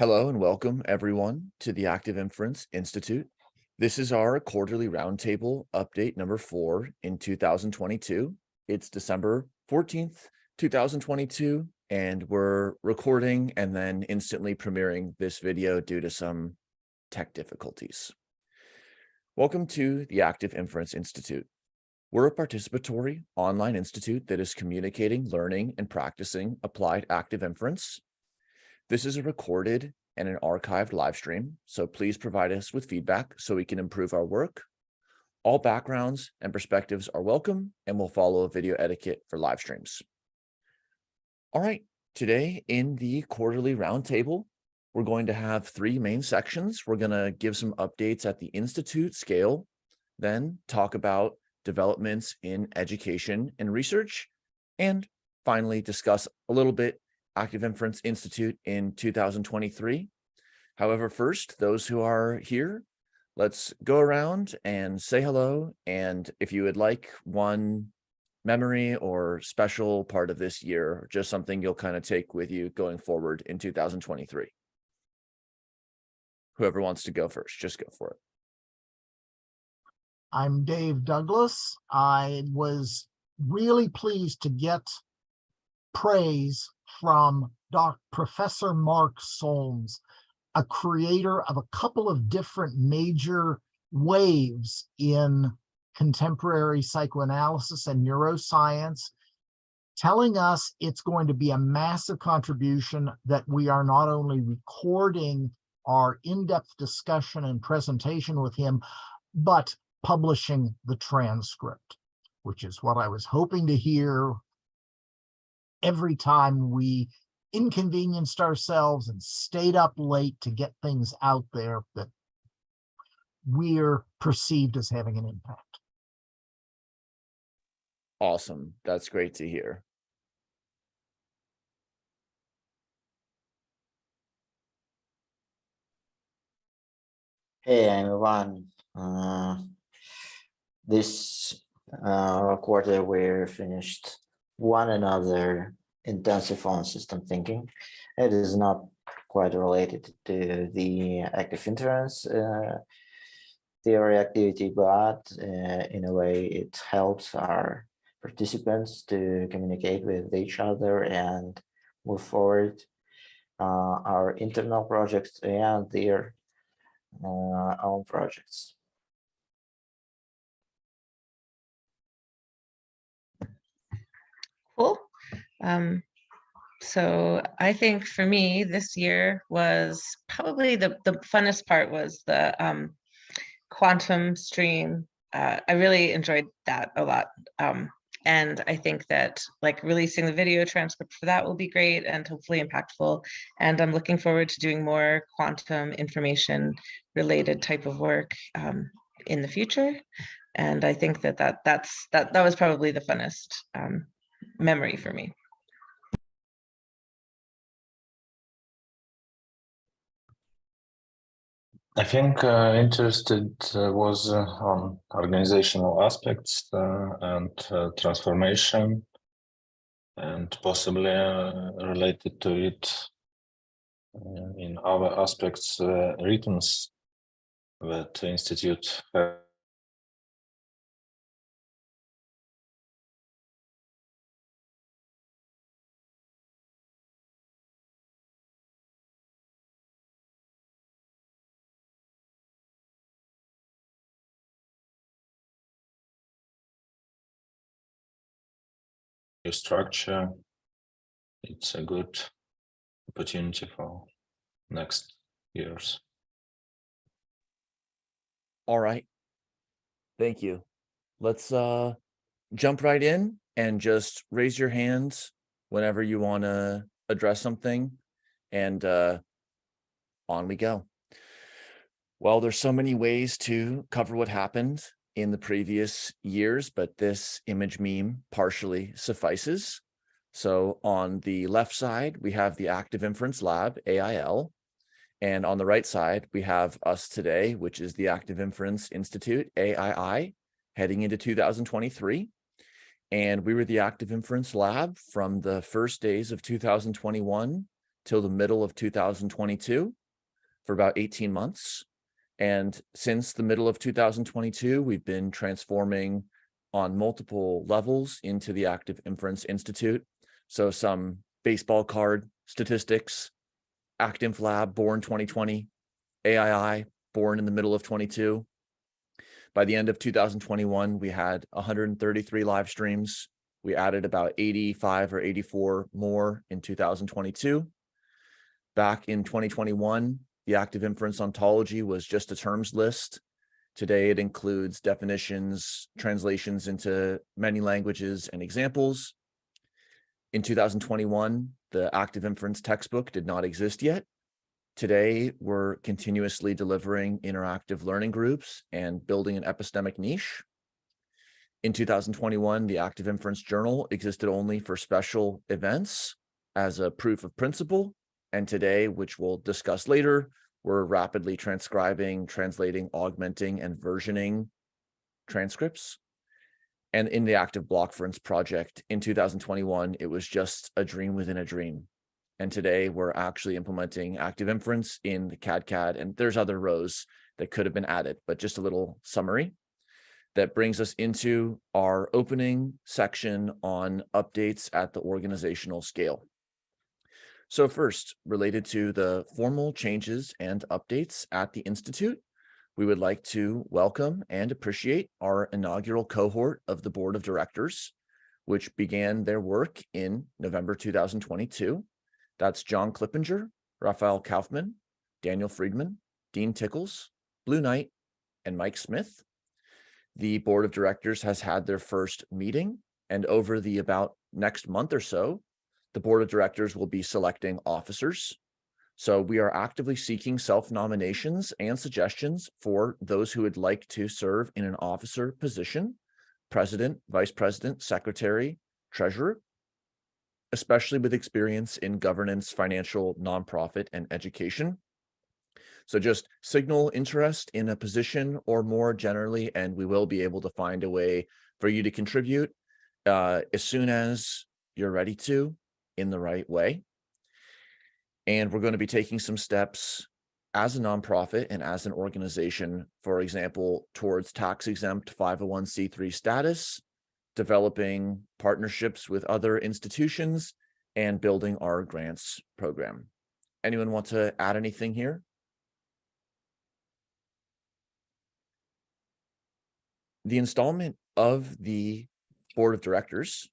Hello and welcome everyone to the Active Inference Institute. This is our quarterly roundtable update number four in 2022. It's December 14th, 2022, and we're recording and then instantly premiering this video due to some tech difficulties. Welcome to the Active Inference Institute. We're a participatory online institute that is communicating, learning, and practicing applied active inference this is a recorded and an archived live stream, so please provide us with feedback so we can improve our work. All backgrounds and perspectives are welcome and we'll follow video etiquette for live streams. All right, today in the quarterly roundtable, we're going to have three main sections. We're going to give some updates at the Institute scale, then talk about developments in education and research, and finally discuss a little bit Active Inference Institute in 2023. However, first, those who are here, let's go around and say hello. And if you would like one memory or special part of this year, just something you'll kind of take with you going forward in 2023. Whoever wants to go first, just go for it. I'm Dave Douglas. I was really pleased to get praise from Doc Professor Mark Solms, a creator of a couple of different major waves in contemporary psychoanalysis and neuroscience, telling us it's going to be a massive contribution that we are not only recording our in-depth discussion and presentation with him, but publishing the transcript, which is what I was hoping to hear every time we inconvenienced ourselves and stayed up late to get things out there that we're perceived as having an impact. Awesome. That's great to hear. Hey everyone, uh, this uh, quarter we're finished one another intensive on system thinking. It is not quite related to the active inference uh, theory activity, but uh, in a way it helps our participants to communicate with each other and move forward uh, our internal projects and their uh, own projects. Cool. Um, so I think for me this year was probably the, the funnest part was the um, quantum stream. Uh, I really enjoyed that a lot. Um, and I think that like releasing the video transcript for that will be great and hopefully impactful. And I'm looking forward to doing more quantum information related type of work um, in the future. And I think that, that that's that that was probably the funnest um, memory for me. I think uh, interested uh, was uh, on organizational aspects uh, and uh, transformation and possibly uh, related to it in other aspects returns that institute structure, it's a good opportunity for next years. All right. Thank you. Let's uh, jump right in and just raise your hands whenever you want to address something and uh, on we go. Well, there's so many ways to cover what happened in the previous years, but this image meme partially suffices. So on the left side, we have the Active Inference Lab, AIL. And on the right side, we have us today, which is the Active Inference Institute, AII, heading into 2023. And we were the Active Inference Lab from the first days of 2021 till the middle of two thousand twenty-two for about eighteen months. And since the middle of two thousand twenty-two, we've been transforming on multiple levels into the Active Inference Institute. So some baseball card statistics, Active Lab born twenty twenty, AII born in the middle of twenty-two. By the end of two thousand twenty-one, we had hundred and thirty-three live streams. We added about eighty-five or eighty-four more in two thousand twenty-two. Back in twenty twenty-one, the active inference ontology was just a terms list. Today, it includes definitions, translations into many languages and examples. In two thousand twenty-one, the active inference textbook did not exist yet. Today, we're continuously delivering interactive learning groups and building an epistemic niche. In two thousand twenty-one, the Active Inference Journal existed only for special events as a proof of principle. And today, which we'll discuss later, we're rapidly transcribing, translating, augmenting, and versioning transcripts. And in the Active Blockference project in two thousand twenty-one, it was just a dream within a dream. And today we're actually implementing active inference in the CAD and there's other rows that could have been added, but just a little summary. That brings us into our opening section on updates at the organizational scale. So first, related to the formal changes and updates at the Institute, we would like to welcome and appreciate our inaugural cohort of the Board of Directors, which began their work in November 2022. That's John Clippinger, Rafael Kaufmann, Daniel Friedman, Dean Rickles, Blue Knight, and Mike Smith. The Board of Directors has had their first meeting, and over the about next month or so, the Board of Directors will be selecting officers. So we are actively seeking self-nominations and suggestions for those who would like to serve in an officer position, president, vice president, secretary, treasurer, especially with experience in governance, financial, nonprofit, and education. So just signal interest in a position or more generally, and we will be able to find a way for you to contribute uh, as soon as you're ready to in the right way. And we're going to be taking some steps as a nonprofit and as an organization, for example, towards tax exempt 501c3 status, developing partnerships with other institutions, and building our grants program. Anyone want to add anything here? The installment of the Board of Directors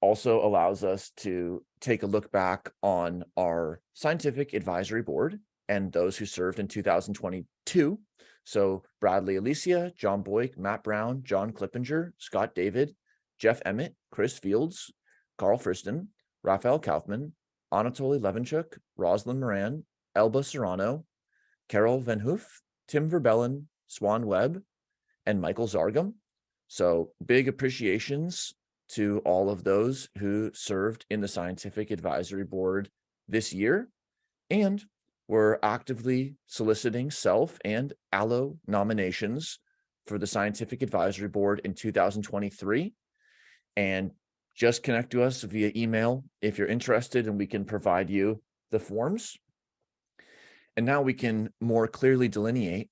also allows us to take a look back on our Scientific Advisory Board and those who served in 2022. So Bradly Alicea, John Boik, Matt Brown, John Clippinger, Scott David, Jeff Emmett, Chris Fields, Karl Friston, Rafael Kaufmann, Anatoly Levenchuk, Rosalyn Moran, Elba Serrano, Carol Van Hoof, Tim Verbelen, Swan Webb, and Michael Zargham. So big appreciations to all of those who served in the Scientific Advisory Board this year. And we're actively soliciting self and allo nominations for the Scientific Advisory Board in 2023. And just connect to us via email if you're interested and we can provide you the forms. And now we can more clearly delineate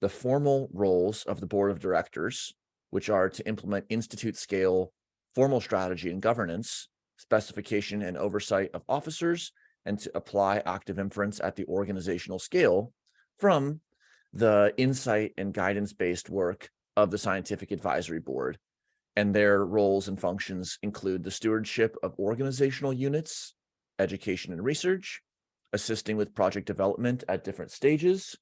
the formal roles of the Board of Directors, which are to implement institute scale formal strategy and governance, specification and oversight of officers, and to apply active inference at the organizational scale from the insight and guidance-based work of the Scientific Advisory Board. And their roles and functions include the stewardship of organizational units, education and research, assisting with project development at different stages,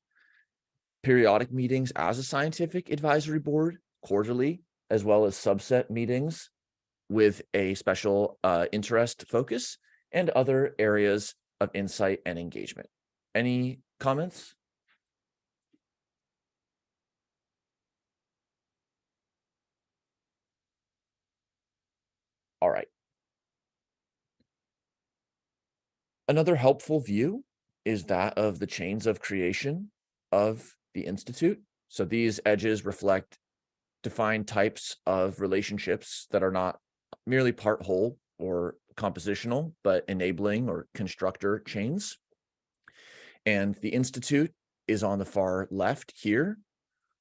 periodic meetings as a scientific advisory board quarterly, as well as subset meetings with a special uh, interest focus and other areas of insight and engagement. Any comments? All right. Another helpful view is that of the chains of creation of the Institute. So these edges reflect defined types of relationships that are not merely part whole or compositional, but enabling or constructor chains. And the Institute is on the far left here,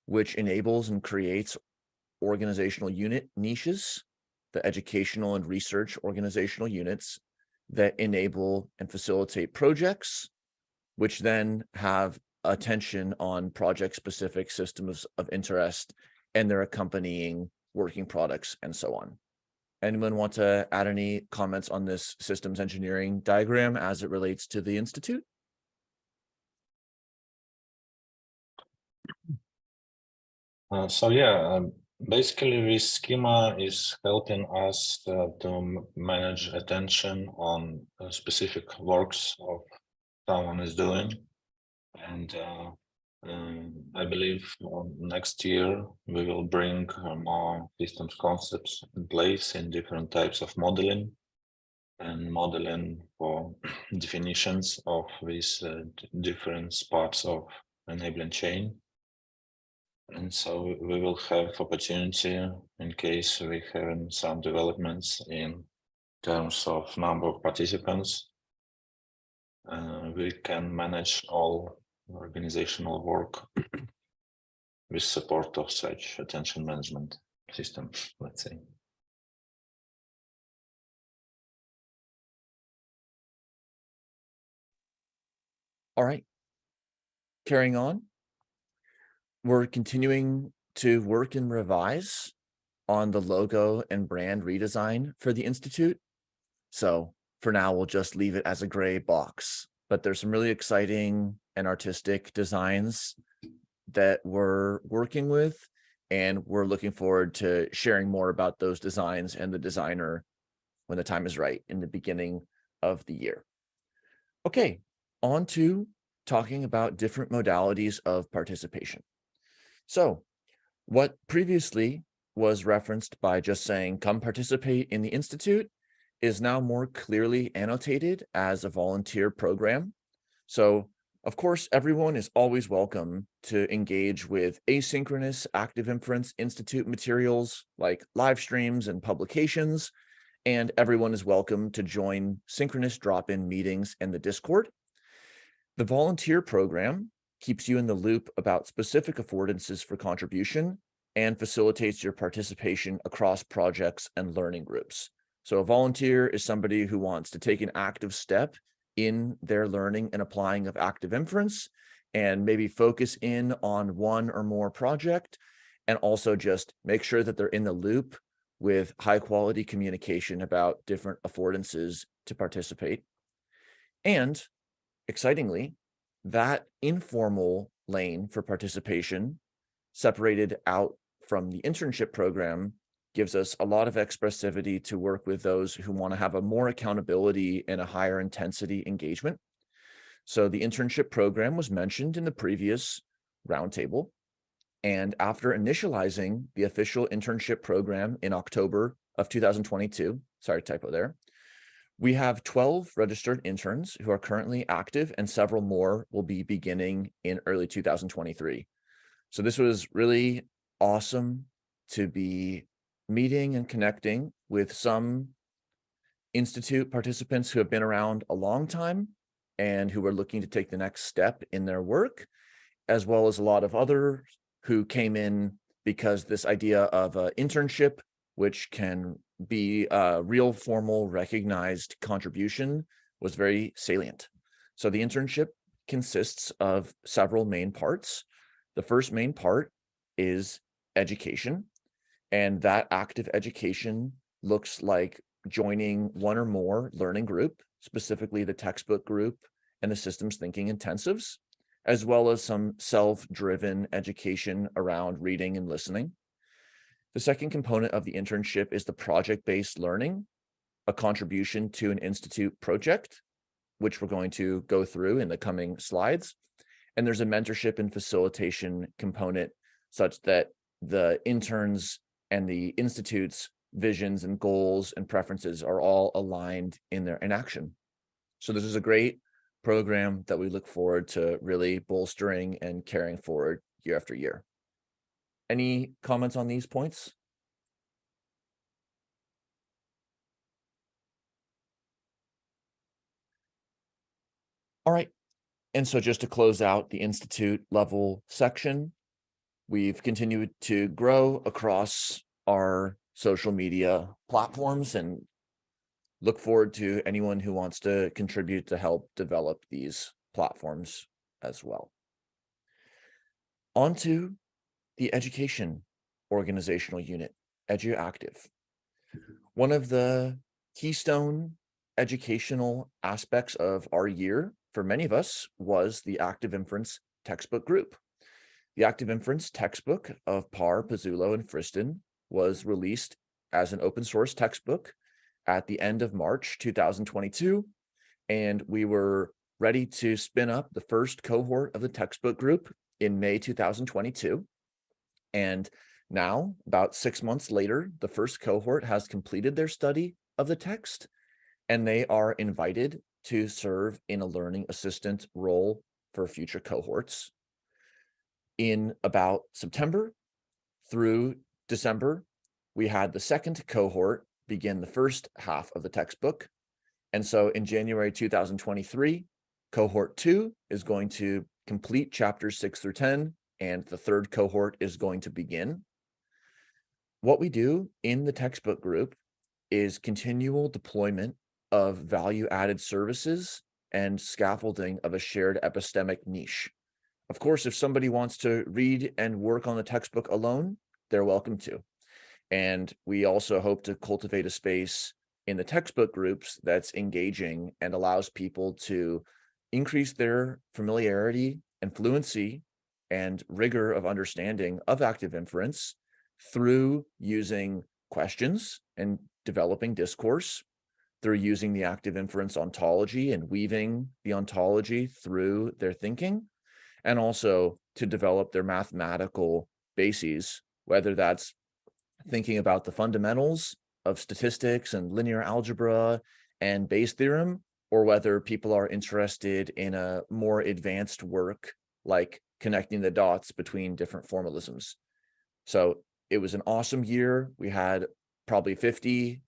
which enables and creates organizational unit niches, the educational and research organizational units that enable and facilitate projects, which then have attention on project-specific systems of interest and their accompanying working products and so on. Anyone want to add any comments on this systems engineering diagram as it relates to the Institute? Uh, so yeah, um, basically this schema is helping us uh, to manage attention on uh, specific works of someone is doing. And uh, um, I believe um, next year we will bring uh, more systems concepts in place in different types of modeling and modeling for definitions of these uh, different parts of enabling chain. And so we will have opportunity in case we have some developments in terms of number of participants. Uh, we can manage all organizational work with support of such attention management system, let's say. All right. Carrying on. We're continuing to work and revise on the logo and brand redesign for the Institute. So for now, we'll just leave it as a gray box, but there's some really exciting and artistic designs that we're working with. And we're looking forward to sharing more about those designs and the designer when the time is right in the beginning of the year. Okay, on to talking about different modalities of participation. So what previously was referenced by just saying, come participate in the Institute is now more clearly annotated as a volunteer program. So of course, everyone is always welcome to engage with asynchronous Active Inference Institute materials like live streams and publications, and everyone is welcome to join synchronous drop-in meetings in the Discord. The volunteer program keeps you in the loop about specific affordances for contribution and facilitates your participation across projects and learning groups. So a volunteer is somebody who wants to take an active step in their learning and applying of active inference and maybe focus in on one or more project and also just make sure that they're in the loop with high quality communication about different affordances to participate. And excitingly, that informal lane for participation separated out from the internship program gives us a lot of expressivity to work with those who want to have a more accountability and a higher intensity engagement. So the internship program was mentioned in the previous roundtable. And after initializing the official internship program in October of 2022, sorry, typo there, we have 12 registered interns who are currently active and several more will be beginning in early 2023. So this was really awesome to be meeting and connecting with some institute participants who have been around a long time and who are looking to take the next step in their work, as well as a lot of others who came in because this idea of an internship, which can be a real formal recognized contribution was very salient. So the internship consists of several main parts. The first main part is education. And that active education looks like joining one or more learning group, specifically the textbook group and the systems thinking intensives, as well as some self-driven education around reading and listening. The second component of the internship is the project-based learning, a contribution to an institute project, which we're going to go through in the coming slides. And there's a mentorship and facilitation component such that the interns and the Institute's visions and goals and preferences are all aligned in their in action. So this is a great program that we look forward to really bolstering and carrying forward year after year. Any comments on these points? All right. And so just to close out the Institute level section, we've continued to grow across our social media platforms and look forward to anyone who wants to contribute to help develop these platforms as well. On to the education organizational unit, EduActive. One of the keystone educational aspects of our year for many of us was the active inference textbook group. The active inference textbook of Parr, Pezzulo, and Friston was released as an open source textbook at the end of March 2022. And we were ready to spin up the first cohort of the textbook group in May 2022. And now, about six months later, the first cohort has completed their study of the text and they are invited to serve in a learning assistant role for future cohorts. In about September through December, we had the second cohort begin the first half of the textbook. And so in January 2023, cohort two is going to complete chapters six through 10, and the third cohort is going to begin. What we do in the textbook group is continual deployment of value added services and scaffolding of a shared epistemic niche. Of course, if somebody wants to read and work on the textbook alone, they're welcome to. And we also hope to cultivate a space in the textbook groups that's engaging and allows people to increase their familiarity and fluency and rigor of understanding of active inference through using questions and developing discourse, through using the active inference ontology and weaving the ontology through their thinking, and also to develop their mathematical bases, whether that's thinking about the fundamentals of statistics and linear algebra and Bayes theorem, or whether people are interested in a more advanced work like connecting the dots between different formalisms. So it was an awesome year. We had probably 50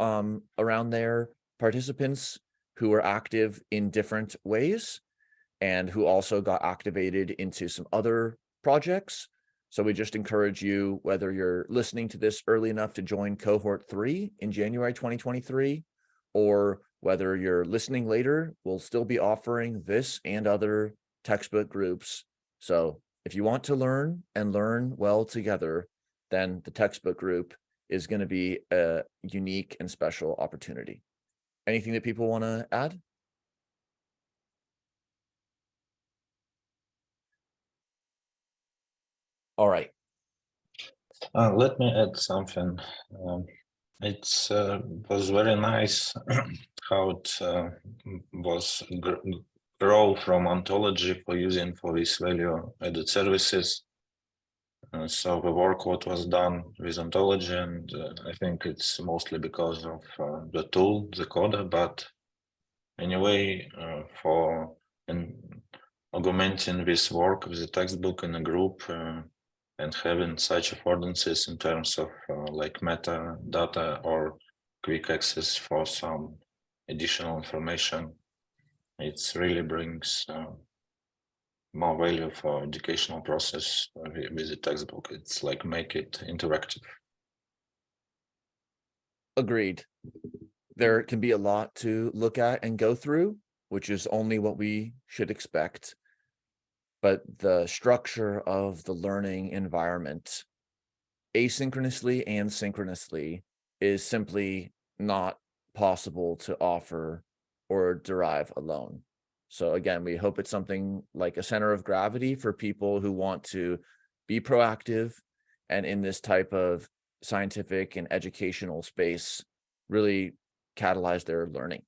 um, around there participants who were active in different ways and who also got activated into some other projects. So we just encourage you, whether you're listening to this early enough to join cohort three in January 2023, or whether you're listening later, we'll still be offering this and other textbook groups. So if you want to learn and learn well together, then the textbook group is going to be a unique and special opportunity. Anything that people want to add? All right. Uh, let me add something. Um, it's uh, was very nice how it uh, was gr grow from ontology for using for these value added services. Uh, so the work what was done with ontology, and uh, I think it's mostly because of uh, the tool, the Coda, but anyway, for in augmenting this work with the textbook in a group, and having such affordances in terms of uh, like metadata or quick access for some additional information, it really brings uh, more value for educational process uh, with the textbook. It's like make it interactive. Agreed. There can be a lot to look at and go through, which is only what we should expect but the structure of the learning environment asynchronously and synchronously is simply not possible to offer or derive alone. So again, we hope it's something like a center of gravity for people who want to be proactive and in this type of scientific and educational space, really catalyze their learning.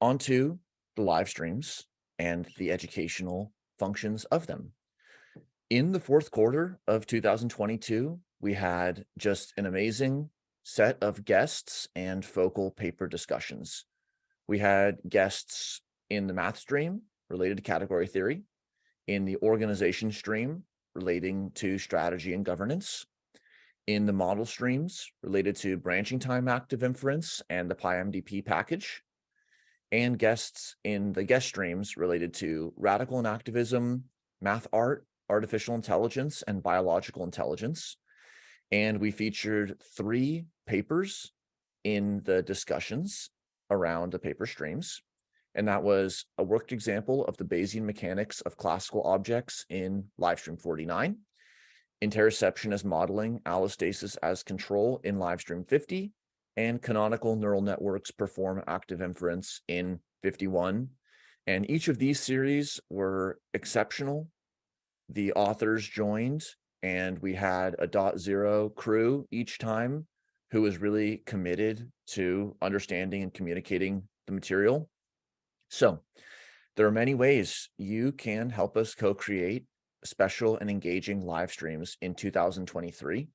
Onto the live streams and the educational functions of them. In the fourth quarter of 2022, we had just an amazing set of guests and focal paper discussions. We had guests in the math stream related to category theory, in the organization stream relating to strategy and governance, in the model streams related to branching time active inference and the PyMDP package, and guests in the guest streams related to radical enactivism, math art, artificial intelligence, and biological intelligence. And we featured three papers in the discussions around the paper streams. And that was a worked example of the Bayesian mechanics of classical objects in Livestream 49, interoception as modeling, allostasis as control in Livestream 50, and canonical neural networks perform active inference in 51. And each of these series were exceptional. The authors joined and we had a dot zero crew each time who was really committed to understanding and communicating the material. So there are many ways you can help us co-create special and engaging live streams in 2023.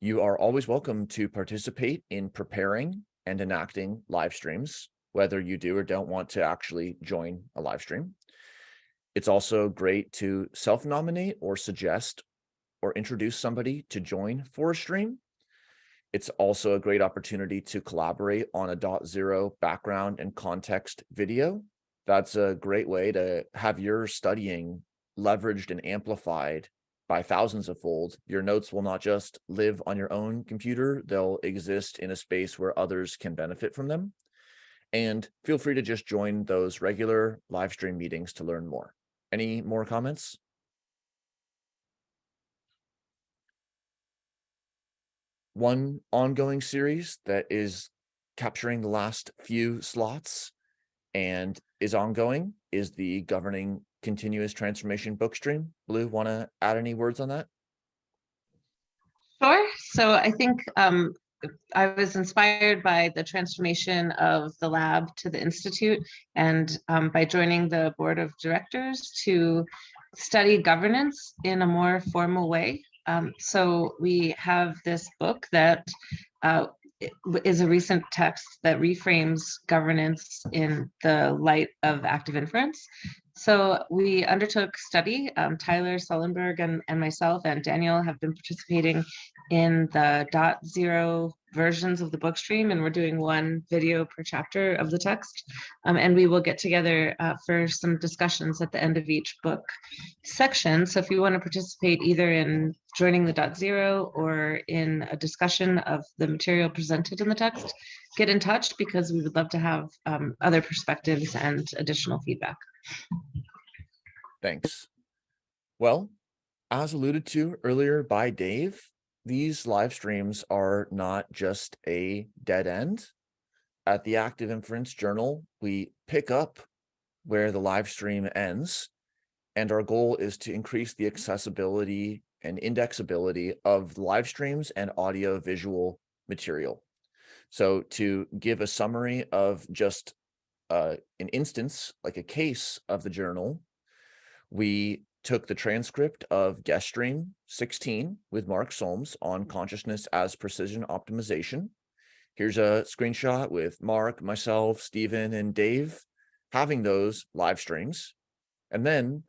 You are always welcome to participate in preparing and enacting live streams, whether you do or don't want to actually join a live stream. It's also great to self-nominate or suggest or introduce somebody to join for a stream. It's also a great opportunity to collaborate on a dot zero background and context video. That's a great way to have your studying leveraged and amplified by thousands of fold. Your notes will not just live on your own computer, they'll exist in a space where others can benefit from them. And feel free to just join those regular live stream meetings to learn more. Any more comments? One ongoing series that is capturing the last few slots and is ongoing is the governing continuous transformation book stream. Blue, want to add any words on that? Sure. So I think um, I was inspired by the transformation of the lab to the institute and um, by joining the board of directors to study governance in a more formal way. Um, so we have this book that uh, is a recent text that reframes governance in the light of active inference. So we undertook study, um, Tyler Sullenberg and, and myself and Daniel have been participating in the dot zero versions of the book stream and we're doing one video per chapter of the text. Um, and we will get together uh, for some discussions at the end of each book section. So if you want to participate either in joining the dot zero or in a discussion of the material presented in the text, get in touch because we would love to have um, other perspectives and additional feedback. Thanks. Well, as alluded to earlier by Dave, these live streams are not just a dead end. At the Active Inference Journal, we pick up where the live stream ends, and our goal is to increase the accessibility and indexability of live streams and audio visual material. So to give a summary of just uh, an instance, like a case of the journal, we took the transcript of guest stream 16 with Mark Solms on consciousness as precision optimization. Here's a screenshot with Mark, myself, Stephen, and Dave having those live streams. And then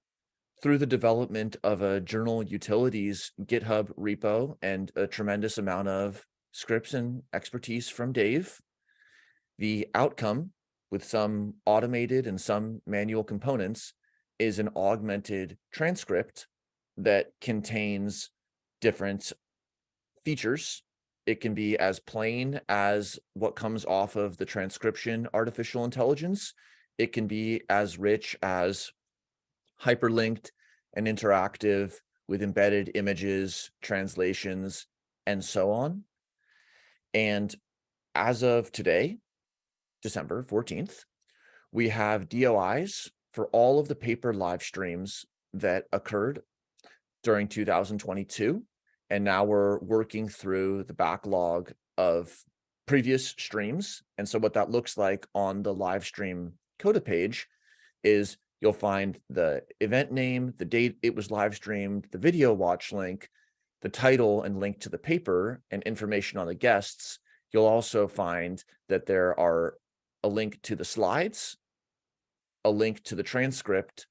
through the development of a journal utilities GitHub repo and a tremendous amount of scripts and expertise from Dave, the outcome with some automated and some manual components is an augmented transcript that contains different features. It can be as plain as what comes off of the transcription artificial intelligence. It can be as rich as hyperlinked and interactive with embedded images, translations, and so on. And as of today, December 14th, we have DOIs for all of the paper live streams that occurred during 2022. And now we're working through the backlog of previous streams. And so what that looks like on the live stream CODA page is you'll find the event name, the date it was live streamed, the video watch link, the title and link to the paper and information on the guests. You'll also find that there are a link to the slides a link to the transcript,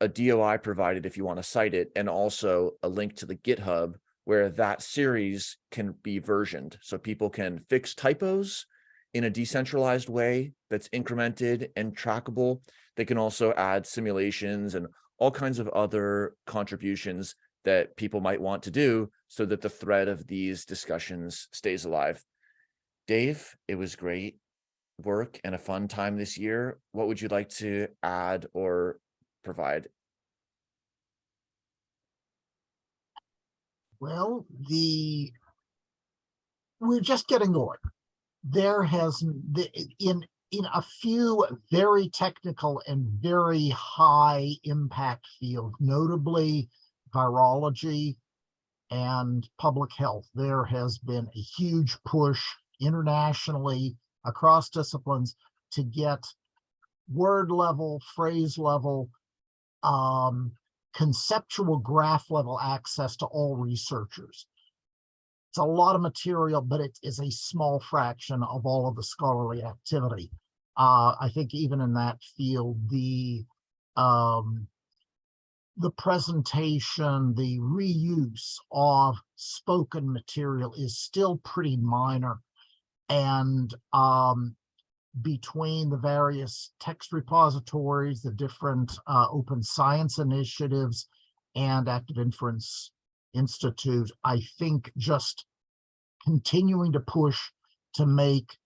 a DOI provided if you want to cite it, and also a link to the GitHub where that series can be versioned. So people can fix typos in a decentralized way that's incremented and trackable. They can also add simulations and all kinds of other contributions that people might want to do so that the thread of these discussions stays alive. Dave, it was great work and a fun time this year. What would you like to add or provide? Well, the, we're just getting going. There has, the, in, in a few very technical and very high impact fields, notably virology and public health, there has been a huge push internationally across disciplines to get word level, phrase level, um, conceptual graph level access to all researchers. It's a lot of material, but it is a small fraction of all of the scholarly activity. Uh, I think even in that field, the um, the presentation, the reuse of spoken material is still pretty minor. And um, between the various text repositories, the different uh, open science initiatives and Active Inference Institute, I think just continuing to push to make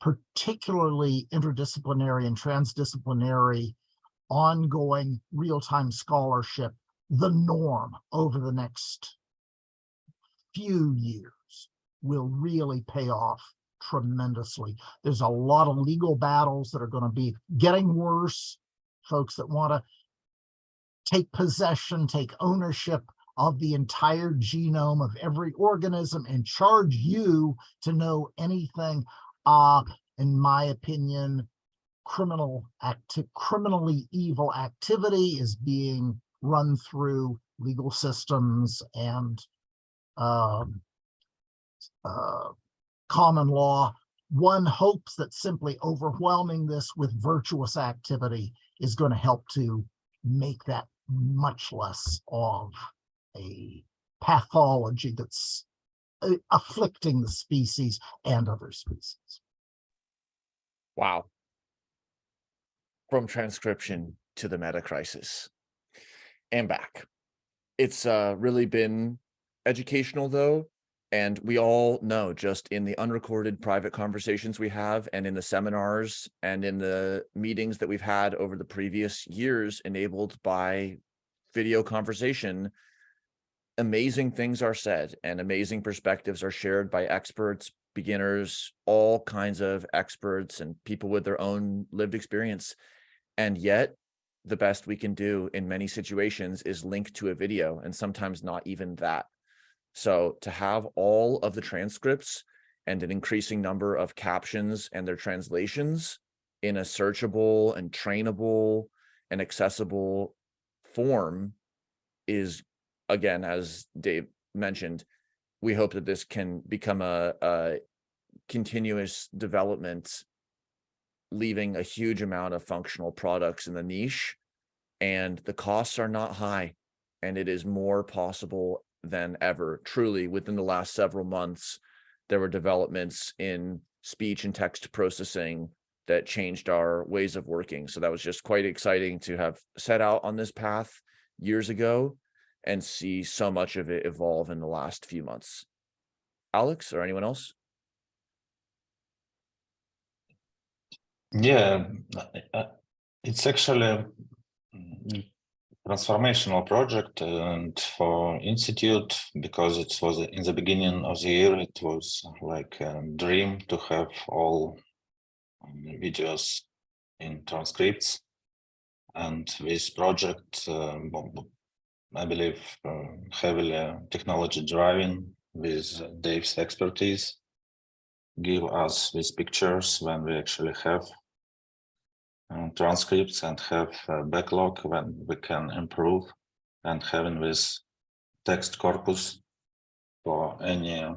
particularly interdisciplinary and transdisciplinary ongoing real-time scholarship the norm over the next few years will really pay off tremendously. There's a lot of legal battles that are going to be getting worse. Folks that want to take possession, take ownership of the entire genome of every organism and charge you to know anything. Uh, in my opinion, criminal acti criminally evil activity is being run through legal systems and um, uh, common law. One hopes that simply overwhelming this with virtuous activity is going to help to make that much less of a pathology that's uh, afflicting the species and other species. Wow. From transcription to the meta crisis and back. It's uh, really been educational though. And we all know just in the unrecorded private conversations we have and in the seminars and in the meetings that we've had over the previous years enabled by video conversation, amazing things are said and amazing perspectives are shared by experts, beginners, all kinds of experts and people with their own lived experience. And yet the best we can do in many situations is link to a video and sometimes not even that. So to have all of the transcripts and an increasing number of captions and their translations in a searchable and trainable and accessible form is, again, as Dave mentioned, we hope that this can become a, a continuous development, leaving a huge amount of functional products in the niche. And the costs are not high and it is more possible than ever. Truly, within the last several months, there were developments in speech and text processing that changed our ways of working. So that was just quite exciting to have set out on this path years ago and see so much of it evolve in the last few months. Alex or anyone else? Yeah, it's actually mm, transformational project and for institute because it was in the beginning of the year it was like a dream to have all um, videos in transcripts. And this project um, i believe uh, heavily technology driving with dave's expertise give us these pictures when we actually have uh, transcripts and have a backlog when we can improve and having this text corpus for any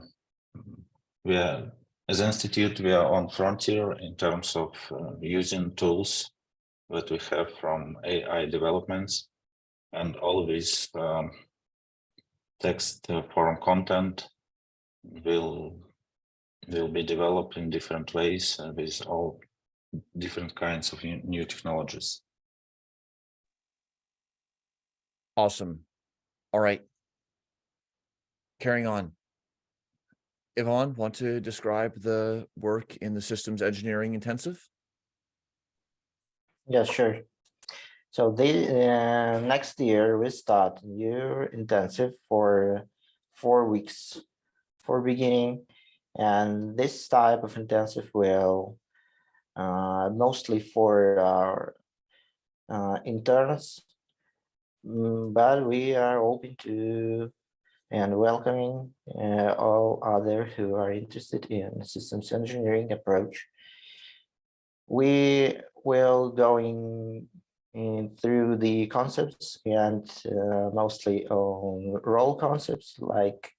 we are as institute we are on frontier in terms of uh, using tools that we have from AI developments and all this um, text uh, form content will will be developed in different ways. Uh, with all different kinds of new new technologies. Awesome. All right. Carrying on. Yvonne, want to describe the work in the systems engineering intensive? Yeah, sure. So the uh, next year we start new intensive for four weeks for beginning, and this type of intensive will mostly for our uh, interns, Mm, but we are open to and welcoming uh, all other who are interested in systems engineering approach. We will going in through the concepts and uh, mostly on role concepts like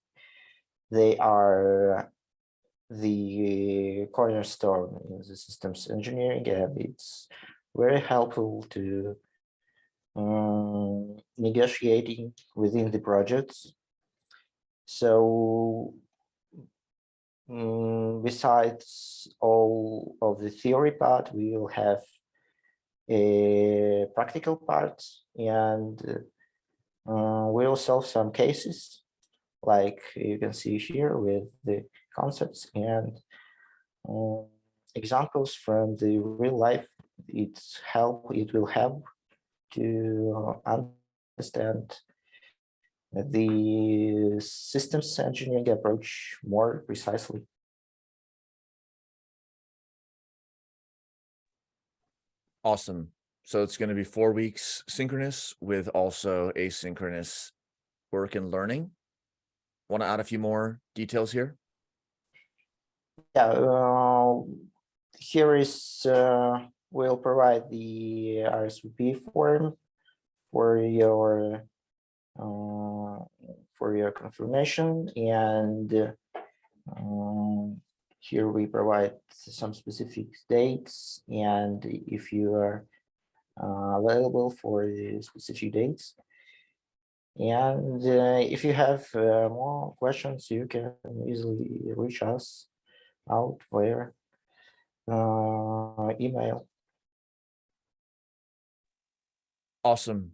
they are the cornerstone in the systems engineering and it's very helpful to um, negotiating within the projects. So mm, besides all of the theory part, we will have a practical part and uh, we'll solve some cases like you can see here with the concepts and um, examples from the real life. It's help, it will help to understand the systems engineering approach more precisely. Awesome. So it's going to be four weeks synchronous with also asynchronous work and learning. Want to add a few more details here? Yeah, uh, here is, uh, we'll provide the RSVP form for your, uh, for your confirmation and um, here we provide some specific dates and if you are uh, available for the specific dates. And uh, if you have uh, more questions, you can easily reach us out via uh, email. Awesome.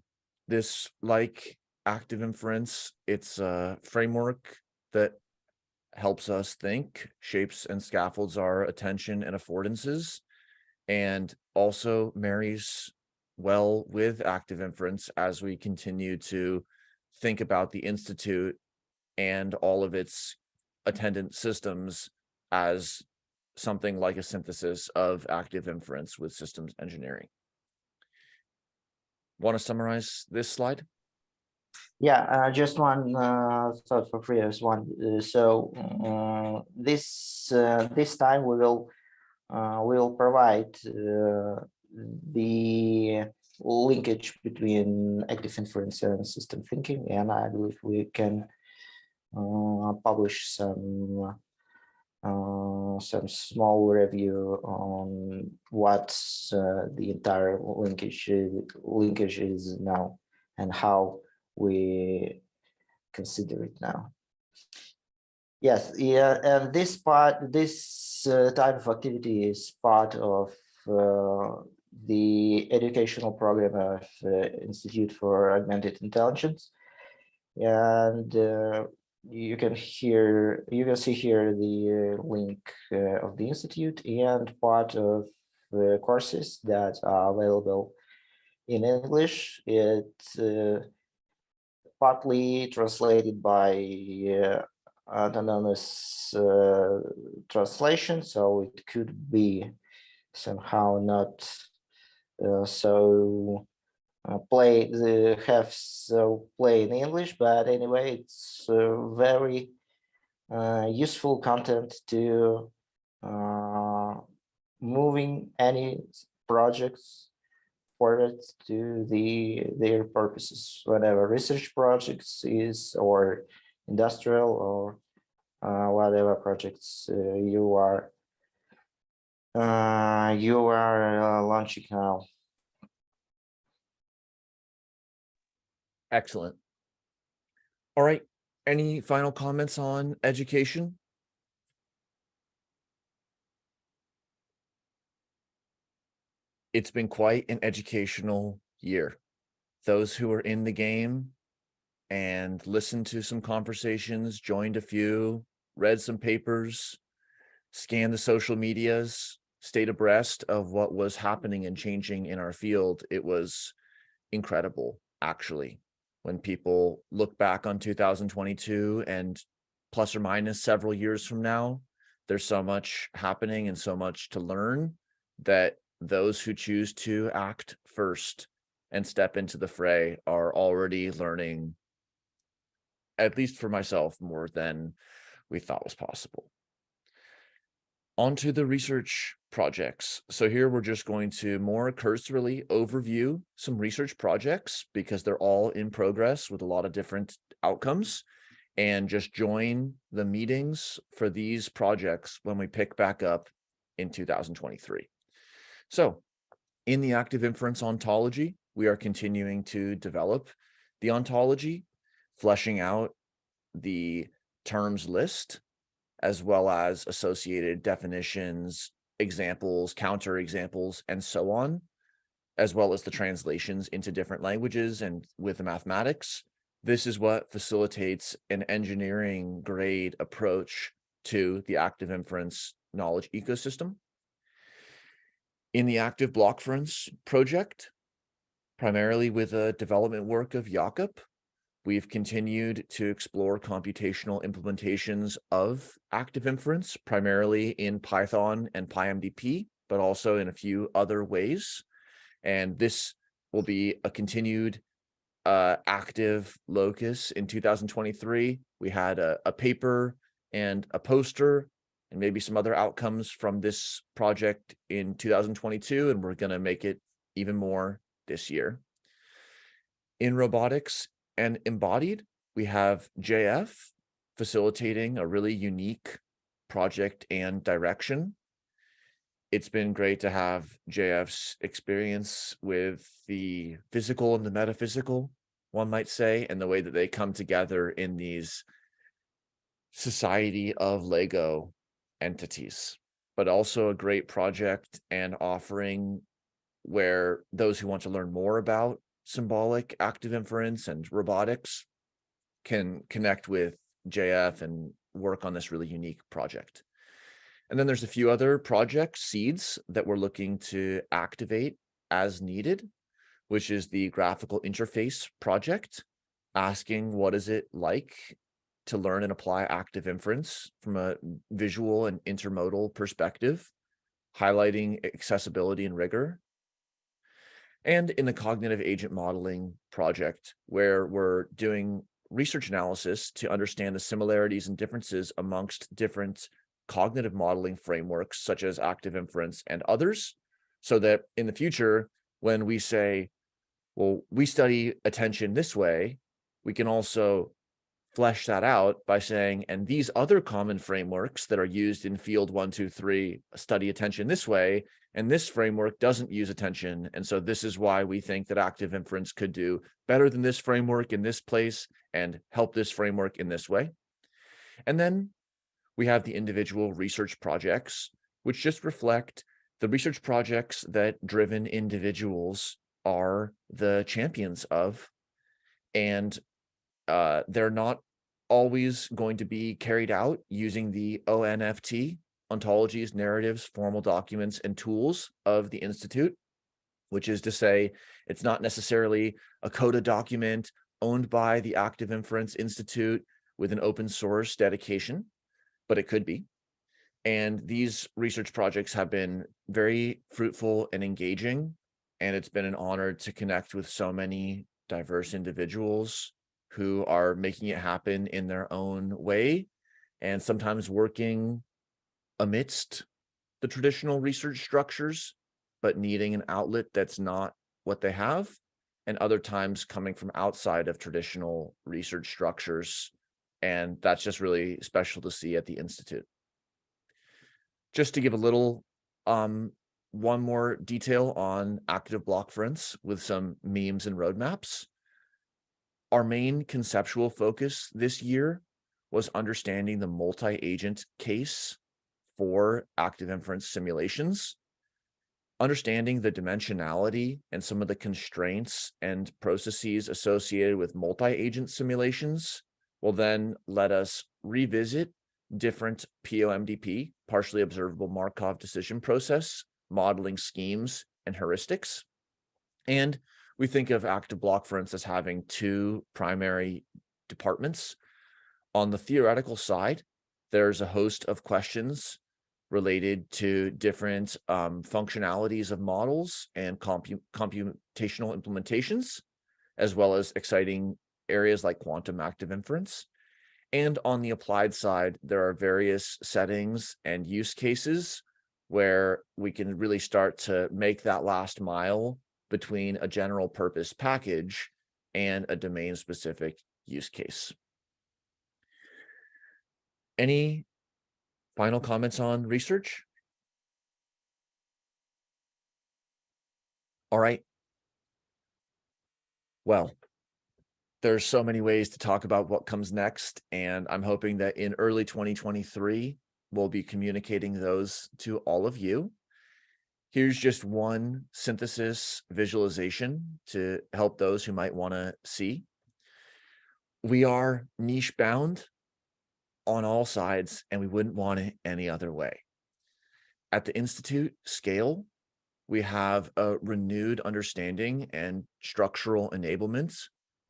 This like active inference, it's a framework that helps us think, shapes and scaffolds our attention and affordances, and also marries well with active inference as we continue to think about the Institute and all of its attendant systems as something like a synthesis of active inference with systems engineering. Want to summarize this slide? Yeah, uh, just one uh, thought for previous one. Uh, so uh, this uh, this time we will uh, we will provide the linkage between active inference and system thinking, and I believe we can publish some uh, some small review on what uh, the entire linkage linkage is now and how we consider it now. Yes, yeah, and this part, this uh, type of activity is part of uh, the educational program of uh, Institute for Augmented Intelligence. And you can hear, you can see here the uh, link uh, of the Institute and part of the courses that are available in English. It partly translated by uh, autonomous uh, translation, so it could be somehow not uh, so uh, play the have so play in English, but anyway, it's uh, very uh, useful content to moving any projects forward to the their purposes, whatever research projects is or industrial or uh, whatever projects uh, you are uh, you are uh, launching now. Excellent. All right. Any final comments on education? It's been quite an educational year. Those who are in the game and listened to some conversations, joined a few, read some papers, scanned the social medias, stayed abreast of what was happening and changing in our field. It was incredible, actually when people look back on 2022 and plus or minus several years from now, there's so much happening and so much to learn that those who choose to act first and step into the fray are already learning, at least for myself, more than we thought was possible. Onto the research projects. So here we're just going to more cursorily overview some research projects because they're all in progress with a lot of different outcomes and just join the meetings for these projects when we pick back up in 2023. So in the active inference ontology, we are continuing to develop the ontology, fleshing out the terms list, as well as associated definitions, examples, counter examples, and so on, as well as the translations into different languages and with the mathematics. This is what facilitates an engineering grade approach to the active inference knowledge ecosystem. In the active block inference project, primarily with the development work of Jakub, we've continued to explore computational implementations of active inference, primarily in Python and PyMDP, but also in a few other ways. And this will be a continued uh, active locus in 2023. We had a, a paper and a poster and maybe some other outcomes from this project in 2022, and we're going to make it even more this year. In robotics and embodied, we have JF facilitating a really unique project and direction. It's been great to have JF's experience with the physical and the metaphysical, one might say, and the way that they come together in these society of Lego entities, but also a great project and offering where those who want to learn more about symbolic active inference and robotics can connect with JF and work on this really unique project. And then there's a few other project seeds that we're looking to activate as needed, which is the graphical interface project, asking what is it like to learn and apply active inference from a visual and intermodal perspective, highlighting accessibility and rigor. And in the cognitive agent modeling project, where we're doing research analysis to understand the similarities and differences amongst different cognitive modeling frameworks, such as active inference and others, so that in the future, when we say, well, we study attention this way, we can also flesh that out by saying, and these other common frameworks that are used in field one, two, three, study attention this way, and this framework doesn't use attention. And so this is why we think that active inference could do better than this framework in this place and help this framework in this way. And then we have the individual research projects, which just reflect the research projects that driven individuals are the champions of. And uh, they're not always going to be carried out using the ONFT, ontologies, narratives, formal documents, and tools of the Institute, which is to say it's not necessarily a CODA document owned by the Active Inference Institute with an open source dedication, but it could be. And these research projects have been very fruitful and engaging, and it's been an honor to connect with so many diverse individuals who are making it happen in their own way and sometimes working amidst the traditional research structures, but needing an outlet that's not what they have, and other times coming from outside of traditional research structures. And that's just really special to see at the Institute. Just to give a little um, one more detail on active block inference with some memes and roadmaps our main conceptual focus this year was understanding the multi-agent case for active inference simulations, understanding the dimensionality and some of the constraints and processes associated with multi-agent simulations will then let us revisit different POMDP, partially observable Markov decision process, modeling schemes and heuristics. And we think of active block, for instance, having two primary departments. On the theoretical side, there's a host of questions related to different um, functionalities of models and compu computational implementations, as well as exciting areas like quantum active inference. And on the applied side, there are various settings and use cases where we can really start to make that last mile between a general purpose package and a domain specific use case. Any final comments on research? All right. Well, there's so many ways to talk about what comes next, and I'm hoping that in early 2023, we'll be communicating those to all of you. Here's just one synthesis visualization to help those who might want to see. We are niche bound on all sides, and we wouldn't want it any other way. At the Institute scale, we have a renewed understanding and structural enablement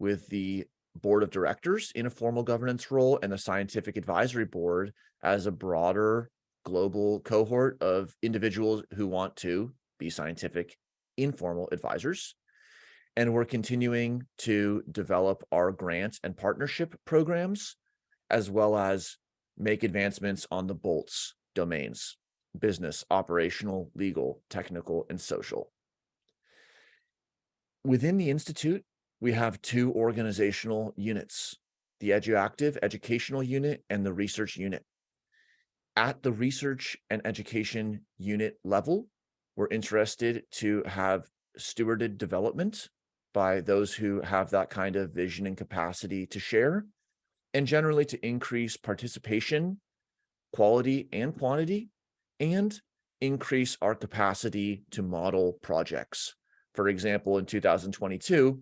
with the board of directors in a formal governance role and the scientific advisory board as a broader global cohort of individuals who want to be scientific informal advisors. And we're continuing to develop our grant and partnership programs, as well as make advancements on the bolts domains, business, operational, legal, technical, and social. Within the Institute, we have two organizational units, the EduActive Educational Unit and the Research Unit. At the research and education unit level, we're interested to have stewarded development by those who have that kind of vision and capacity to share, and generally to increase participation, quality and quantity, and increase our capacity to model projects. For example, in 2022,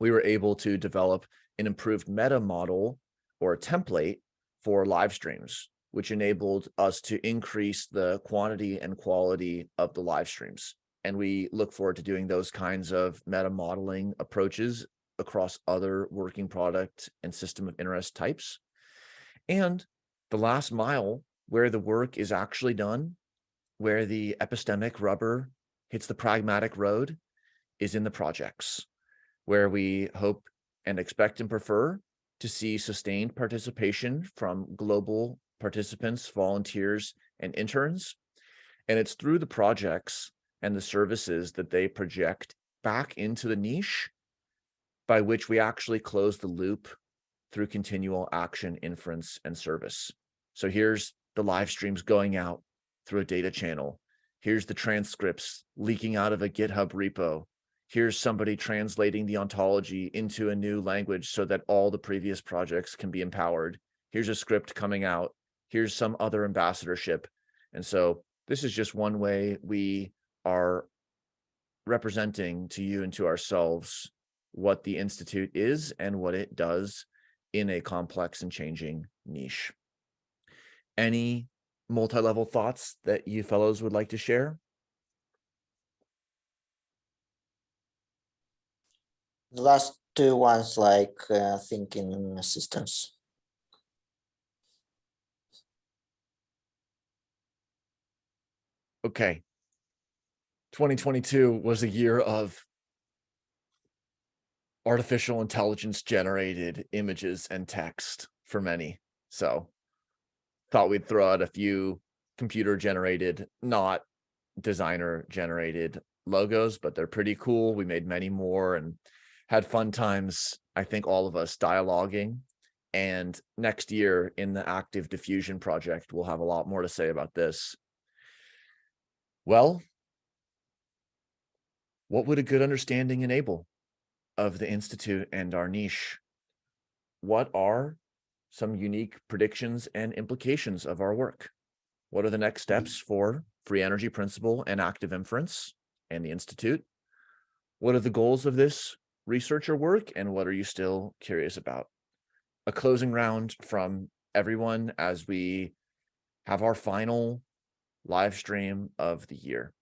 we were able to develop an improved meta model or a template for live streams, which enabled us to increase the quantity and quality of the live streams. And we look forward to doing those kinds of meta modeling approaches across other working product and system of interest types. And the last mile where the work is actually done, where the epistemic rubber hits the pragmatic road is in the projects, where we hope and expect and prefer to see sustained participation from global participants, volunteers, and interns. And it's through the projects and the services that they project back into the niche by which we actually close the loop through continual action, inference, and service. So here's the live streams going out through a data channel. Here's the transcripts leaking out of a GitHub repo. Here's somebody translating the ontology into a new language so that all the previous projects can be empowered. Here's a script coming out. Here's some other ambassadorship. And so this is just one way we are representing to you and to ourselves what the Institute is and what it does in a complex and changing niche. Any multi-level thoughts that you fellows would like to share? The last two ones like uh, thinking systems. Okay. 2022 was a year of artificial intelligence generated images and text for many. So thought we'd throw out a few computer generated, not designer generated logos, but they're pretty cool. We made many more and had fun times. I think all of us dialoguing and next year in the active diffusion project, we'll have a lot more to say about this. Well, what would a good understanding enable? of the Institute and our niche. What are some unique predictions and implications of our work? What are the next mm-hmm. steps for free energy principle and active inference and the Institute. What are the goals of this researcher work and what are you still curious about? A closing round from everyone as we have our final live stream of the year.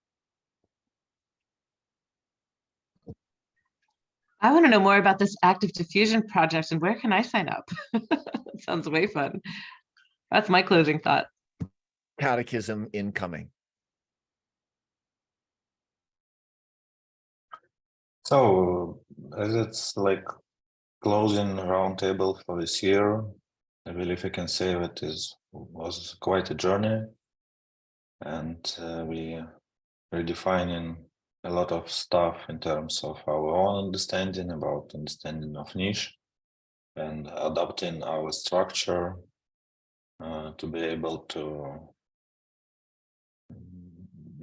I want to know more about this active diffusion project and where can I sign up? Sounds way fun. That's my closing thought. Catechism incoming. So as it's like closing roundtable for this year, I believe I can say that is was quite a journey, and uh, we redefining a lot of stuff in terms of our own understanding about understanding of niche, and adapting our structure uh, to be able to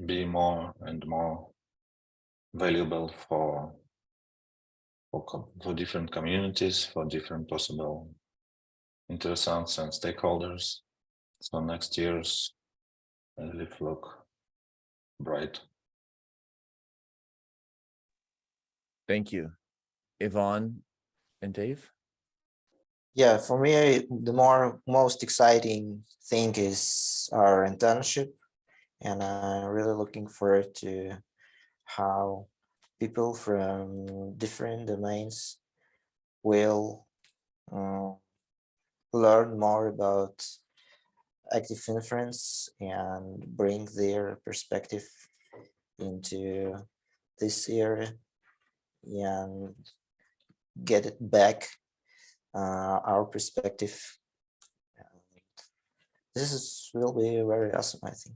be more and more valuable for for, for different communities, for different possible interessants and stakeholders. So next year's I believe look bright. Thank you. Yvonne and Dave? Yeah, for me, the more most exciting thing is our internship. And I'm really looking forward to how people from different domains will uh, learn more about active inference and bring their perspective into this area and get it back uh, our perspective. This is will be very awesome, I think.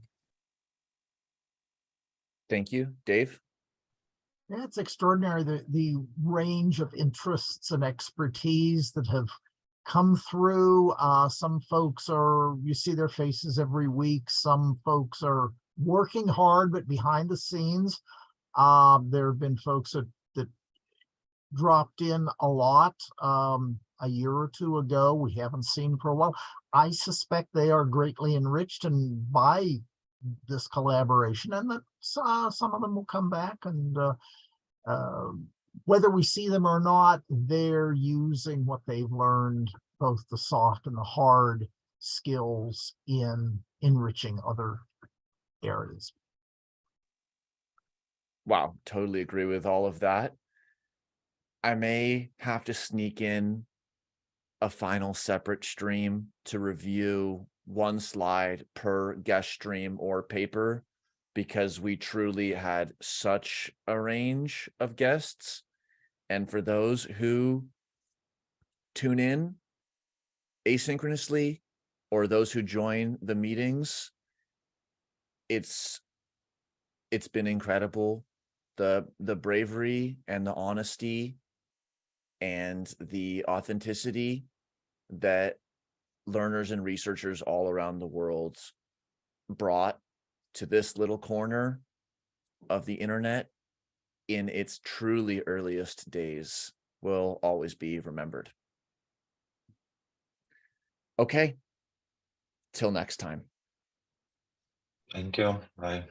Thank you. Dave? Yeah, It's extraordinary, the, the range of interests and expertise that have come through. Uh, some folks are, you see their faces every week. Some folks are working hard, but behind the scenes. Um, there have been folks that, that dropped in a lot, um, a year or two ago. We haven't seen for a while. I suspect they are greatly enriched and by this collaboration and that uh, some of them will come back and uh, uh, whether we see them or not, they're using what they've learned, both the soft and the hard skills in enriching other areas. Wow, totally agree with all of that. I may have to sneak in a final separate stream to review one slide per guest stream or paper because we truly had such a range of guests. And for those who tune in asynchronously or those who join the meetings, it's it's been incredible. The the bravery and the honesty and the authenticity that learners and researchers all around the world brought to this little corner of the internet in its truly earliest days will always be remembered. Okay. Till next time. Thank you. Bye.